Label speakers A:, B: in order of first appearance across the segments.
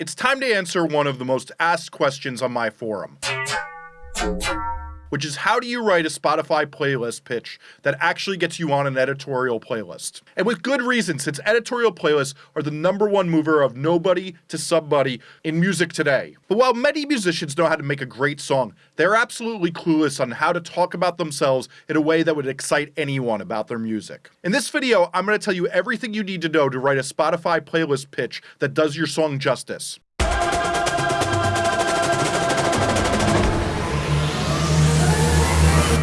A: it's time to answer one of the most asked questions on my forum which is how do you write a Spotify playlist pitch that actually gets you on an editorial playlist? And with good reason, since editorial playlists are the number one mover of nobody to somebody in music today. But while many musicians know how to make a great song, they're absolutely clueless on how to talk about themselves in a way that would excite anyone about their music. In this video, I'm going to tell you everything you need to know to write a Spotify playlist pitch that does your song justice.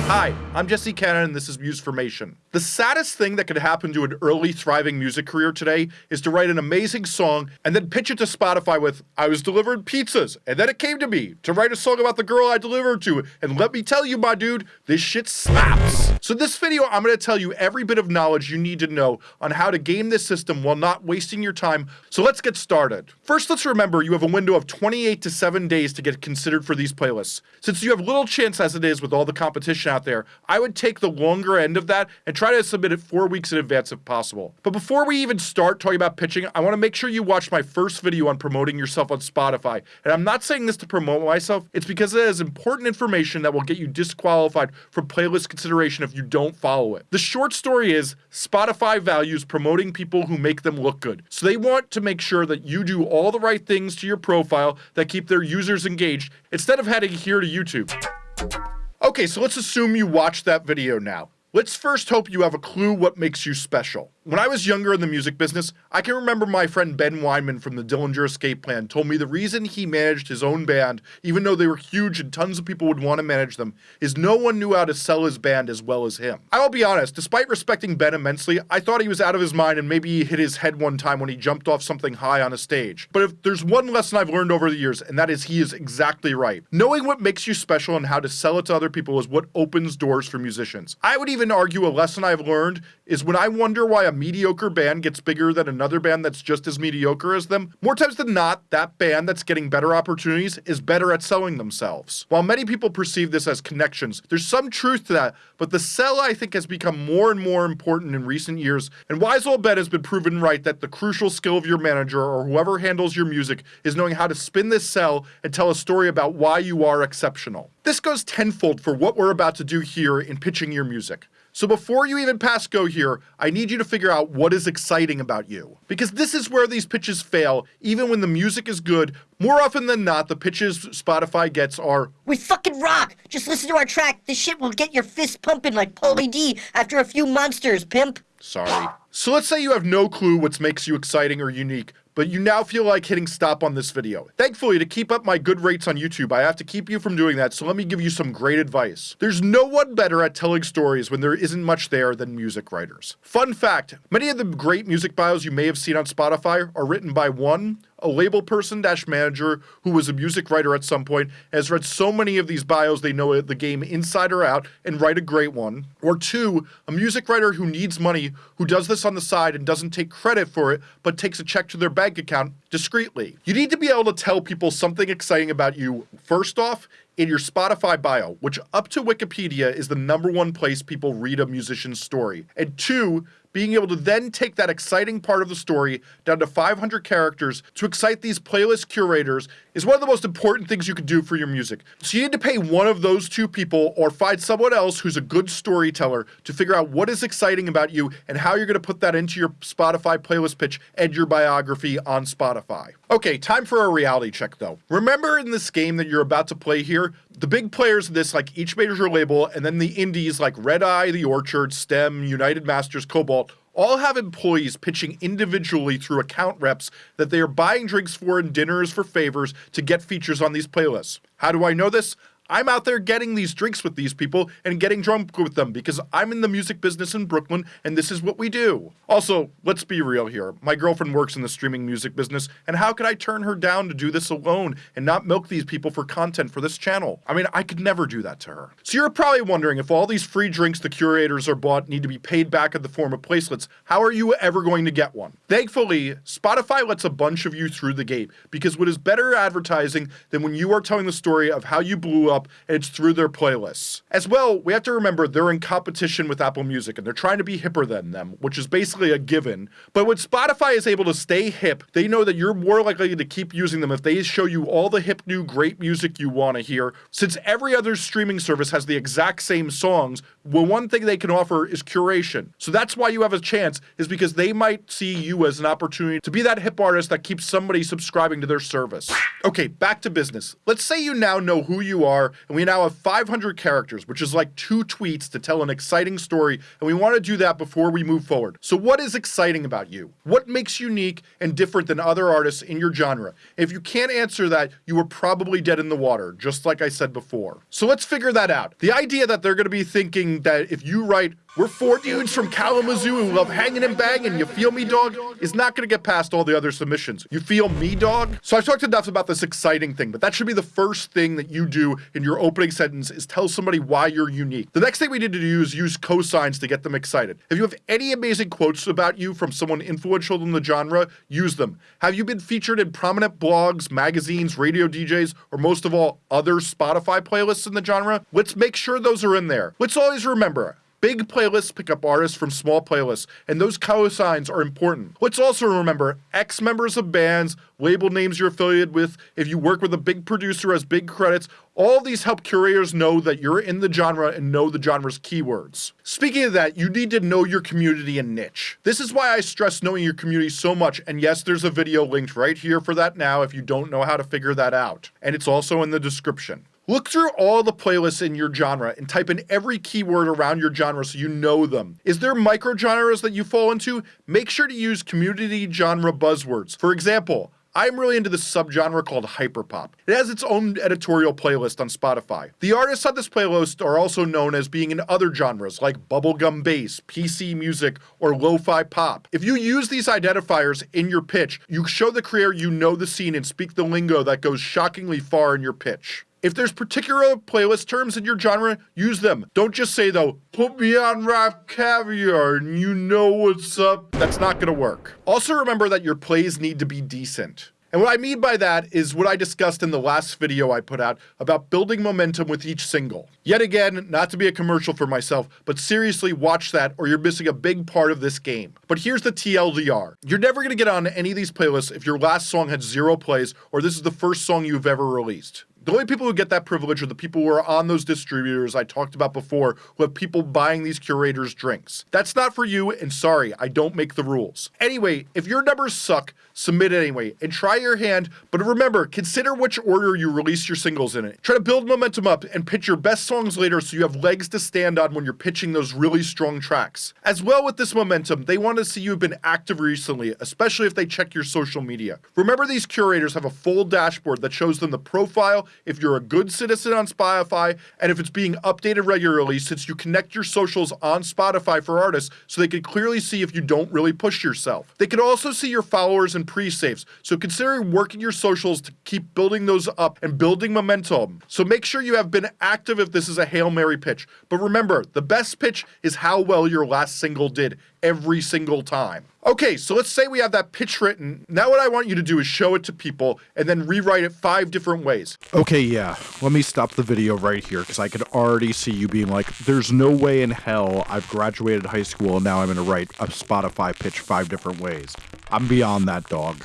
A: Hi, I'm Jesse Cannon and this is Musformation. The saddest thing that could happen to an early thriving music career today is to write an amazing song and then pitch it to Spotify with, I was delivered pizzas and then it came to me to write a song about the girl I delivered to and let me tell you my dude, this shit slaps. So this video I'm going to tell you every bit of knowledge you need to know on how to game this system while not wasting your time, so let's get started. First let's remember you have a window of 28 to 7 days to get considered for these playlists. Since you have little chance as it is with all the competition out there, I would take the longer end of that and try to submit it four weeks in advance if possible. But before we even start talking about pitching, I want to make sure you watch my first video on promoting yourself on Spotify. And I'm not saying this to promote myself, it's because it has important information that will get you disqualified from playlist consideration if you don't follow it. The short story is Spotify values promoting people who make them look good. So they want to make sure that you do all the right things to your profile that keep their users engaged instead of heading here to YouTube. Okay, so let's assume you watched that video now. Let's first hope you have a clue what makes you special. When I was younger in the music business, I can remember my friend Ben Weinman from the Dillinger Escape Plan told me the reason he managed his own band, even though they were huge and tons of people would want to manage them, is no one knew how to sell his band as well as him. I will be honest, despite respecting Ben immensely, I thought he was out of his mind and maybe he hit his head one time when he jumped off something high on a stage. But if there's one lesson I've learned over the years, and that is he is exactly right. Knowing what makes you special and how to sell it to other people is what opens doors for musicians. I would even argue a lesson I've learned is when I wonder why a mediocre band gets bigger than another band that's just as mediocre as them, more times than not, that band that's getting better opportunities is better at selling themselves. While many people perceive this as connections, there's some truth to that, but the sell I think has become more and more important in recent years, and Wise Old Ben has been proven right that the crucial skill of your manager or whoever handles your music is knowing how to spin this sell and tell a story about why you are exceptional. This goes tenfold for what we're about to do here in pitching your music. So before you even pass go here, I need you to figure out what is exciting about you. Because this is where these pitches fail, even when the music is good. More often than not, the pitches Spotify gets are,
B: We fucking rock! Just listen to our track. This shit will get your fist pumping like Pauly D after a few monsters, pimp.
A: Sorry. So let's say you have no clue what makes you exciting or unique, but you now feel like hitting stop on this video. Thankfully, to keep up my good rates on YouTube, I have to keep you from doing that, so let me give you some great advice. There's no one better at telling stories when there isn't much there than music writers. Fun fact, many of the great music bios you may have seen on Spotify are written by one, a label person dash manager who was a music writer at some point, has read so many of these bios they know the game inside or out and write a great one. Or two, a music writer who needs money, who does this on the side and doesn't take credit for it, but takes a check to their bank account discreetly. You need to be able to tell people something exciting about you, first off, in your Spotify bio, which up to Wikipedia is the number one place people read a musician's story. And two, being able to then take that exciting part of the story down to 500 characters to excite these playlist curators is one of the most important things you can do for your music. So you need to pay one of those two people or find someone else who's a good storyteller to figure out what is exciting about you and how you're going to put that into your Spotify playlist pitch and your biography on Spotify. Okay, time for a reality check though. Remember in this game that you're about to play here, the big players in this like each major label and then the indies like Red Eye, The Orchard, STEM, United Masters, All have employees pitching individually through account reps that they are buying drinks for and dinners for favors to get features on these playlists. How do I know this? I'm out there getting these drinks with these people and getting drunk with them because I'm in the music business in Brooklyn and this is what we do. Also, let's be real here. My girlfriend works in the streaming music business and how could I turn her down to do this alone and not milk these people for content for this channel? I mean, I could never do that to her. So you're probably wondering if all these free drinks the curators are bought need to be paid back in the form of placelets, how are you ever going to get one? Thankfully, Spotify lets a bunch of you through the gate because what is better advertising than when you are telling the story of how you blew up up, it's through their playlists. As well, we have to remember they're in competition with Apple Music and they're trying to be hipper than them, which is basically a given. But when Spotify is able to stay hip, they know that you're more likely to keep using them if they show you all the hip new great music you want to hear. Since every other streaming service has the exact same songs, well, one thing they can offer is curation. So that's why you have a chance, is because they might see you as an opportunity to be that hip artist that keeps somebody subscribing to their service. Okay, back to business. Let's say you now know who you are, and we now have 500 characters, which is like two tweets to tell an exciting story, and we want to do that before we move forward. So, what is exciting about you? What makes you unique and different than other artists in your genre? If you can't answer that, you were probably dead in the water, just like I said before. So, let's figure that out. The idea that they're going to be thinking that if you write we're four dudes from Kalamazoo who love hanging and banging. You feel me, dog? Is not going to get past all the other submissions. You feel me, dog? So I've talked enough about this exciting thing, but that should be the first thing that you do in your opening sentence is tell somebody why you're unique. The next thing we need to do is use cosigns to get them excited. If you have any amazing quotes about you from someone influential in the genre, use them. Have you been featured in prominent blogs, magazines, radio DJs, or most of all, other Spotify playlists in the genre? Let's make sure those are in there. Let's always remember Big playlists pick up artists from small playlists, and those cosigns are important. Let's also remember ex members of bands, label names you're affiliated with, if you work with a big producer as big credits, all these help curators know that you're in the genre and know the genre's keywords. Speaking of that, you need to know your community and niche. This is why I stress knowing your community so much, and yes, there's a video linked right here for that now if you don't know how to figure that out. And it's also in the description. Look through all the playlists in your genre and type in every keyword around your genre so you know them. Is there micro genres that you fall into? Make sure to use community genre buzzwords. For example, I'm really into this subgenre called hyperpop. It has its own editorial playlist on Spotify. The artists on this playlist are also known as being in other genres like bubblegum bass, PC music, or lo-fi pop. If you use these identifiers in your pitch, you show the creator you know the scene and speak the lingo that goes shockingly far in your pitch. If there's particular playlist terms in your genre, use them. Don't just say though, put me on RapCaviar and you know what's up. That's not gonna work. Also remember that your plays need to be decent. And what I mean by that is what I discussed in the last video I put out about building momentum with each single. Yet again, not to be a commercial for myself, but seriously watch that or you're missing a big part of this game. But here's the TLDR. You're never gonna get on any of these playlists if your last song had zero plays or this is the first song you've ever released. The only people who get that privilege are the people who are on those distributors I talked about before, who have people buying these curators drinks. That's not for you, and sorry, I don't make the rules. Anyway, if your numbers suck, submit anyway, and try your hand, but remember, consider which order you release your singles in it. Try to build momentum up and pitch your best songs later so you have legs to stand on when you're pitching those really strong tracks. As well with this momentum, they want to see you've been active recently, especially if they check your social media. Remember these curators have a full dashboard that shows them the profile, if you're a good citizen on Spotify, and if it's being updated regularly since you connect your socials on Spotify for artists so they can clearly see if you don't really push yourself. They can also see your followers and pre-saves, so consider working your socials to keep building those up and building momentum. So make sure you have been active if this is a Hail Mary pitch. But remember, the best pitch is how well your last single did every single time. Okay, so let's say we have that pitch written. Now what I want you to do is show it to people and then rewrite it five different ways.
C: Okay, yeah. Let me stop the video right here because I could already see you being like, there's no way in hell I've graduated high school and now I'm going to write a Spotify pitch five different ways. I'm beyond that, dog.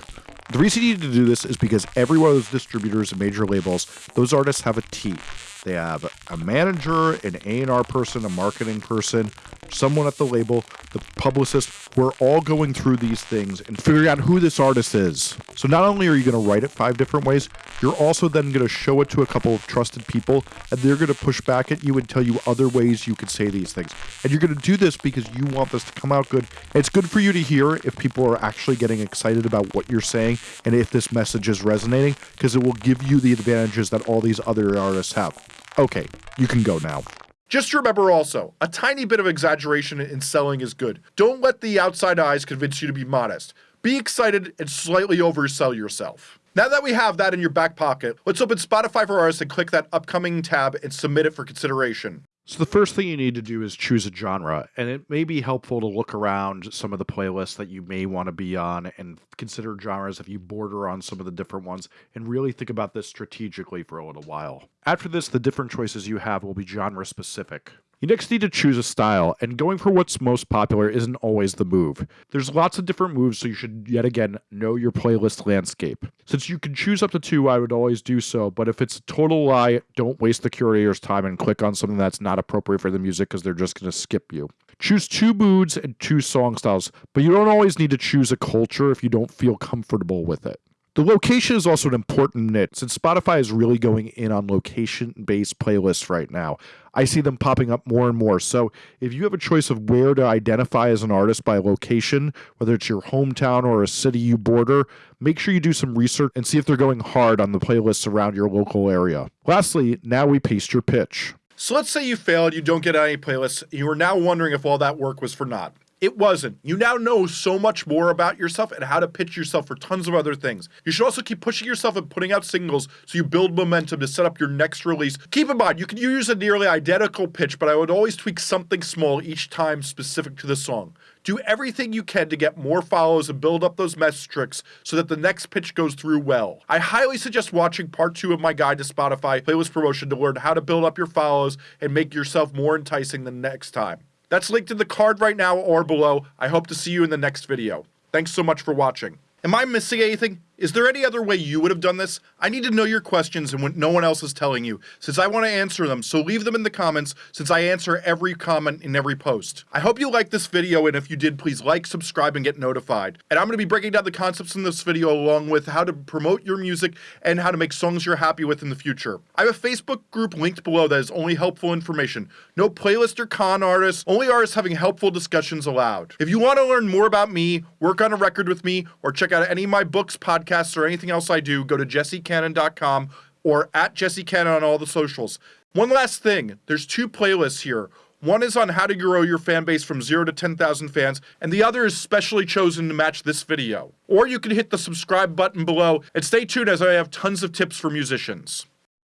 C: The reason you need to do this is because every one of those distributors and major labels, those artists have a team. They have a manager, an A&R person, a marketing person, someone at the label, the publicist. We're all going through these things and figuring out who this artist is. So not only are you going to write it five different ways, you're also then going to show it to a couple of trusted people, and they're going to push back at you and tell you other ways you could say these things. And you're going to do this because you want this to come out good. It's good for you to hear if people are actually getting excited about what you're saying and if this message is resonating, because it will give you the advantages that all these other artists have. Okay, you can go now.
A: Just remember also, a tiny bit of exaggeration in selling is good. Don't let the outside eyes convince you to be modest. Be excited and slightly oversell yourself. Now that we have that in your back pocket, let's open Spotify for Artists and click that upcoming tab and submit it for consideration.
C: So the first thing you need to do is choose a genre, and it may be helpful to look around some of the playlists that you may want to be on and consider genres if you border on some of the different ones and really think about this strategically for a little while. After this, the different choices you have will be genre specific. You next need to choose a style, and going for what's most popular isn't always the move. There's lots of different moves, so you should yet again know your playlist landscape. Since you can choose up to two, I would always do so, but if it's a total lie, don't waste the curator's time and click on something that's not appropriate for the music because they're just going to skip you. Choose two moods and two song styles, but you don't always need to choose a culture if you don't feel comfortable with it. The location is also an important nit since Spotify is really going in on location based playlists right now. I see them popping up more and more. So if you have a choice of where to identify as an artist by location, whether it's your hometown or a city you border, make sure you do some research and see if they're going hard on the playlists around your local area. Lastly, now we paste your pitch.
A: So let's say you failed, you don't get any playlists, you are now wondering if all that work was for naught. It wasn't. You now know so much more about yourself and how to pitch yourself for tons of other things. You should also keep pushing yourself and putting out singles so you build momentum to set up your next release. Keep in mind, you can use a nearly identical pitch, but I would always tweak something small each time specific to the song. Do everything you can to get more follows and build up those metrics so that the next pitch goes through well. I highly suggest watching part two of my guide to Spotify playlist promotion to learn how to build up your follows and make yourself more enticing the next time. That's linked in the card right now or below. I hope to see you in the next video. Thanks so much for watching. Am I missing anything? Is there any other way you would have done this? I need to know your questions and what no one else is telling you, since I want to answer them, so leave them in the comments, since I answer every comment in every post. I hope you liked this video, and if you did, please like, subscribe, and get notified. And I'm going to be breaking down the concepts in this video along with how to promote your music and how to make songs you're happy with in the future. I have a Facebook group linked below that is only helpful information. No playlist or con artists, only artists having helpful discussions allowed. If you want to learn more about me, work on a record with me, or check out any of my books, podcasts, podcasts or anything else I do, go to jessecannon.com or at jessecannon on all the socials. One last thing there's two playlists here. One is on how to grow your fan base from 0 to 10,000 fans, and the other is specially chosen to match this video. Or you can hit the subscribe button below and stay tuned as I have tons of tips for musicians.